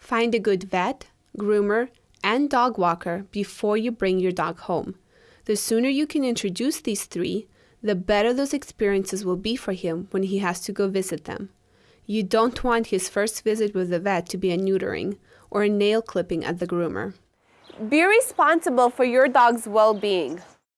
Find a good vet, groomer, and dog walker before you bring your dog home. The sooner you can introduce these three, the better those experiences will be for him when he has to go visit them. You don't want his first visit with the vet to be a neutering or a nail clipping at the groomer. Be responsible for your dog's well being.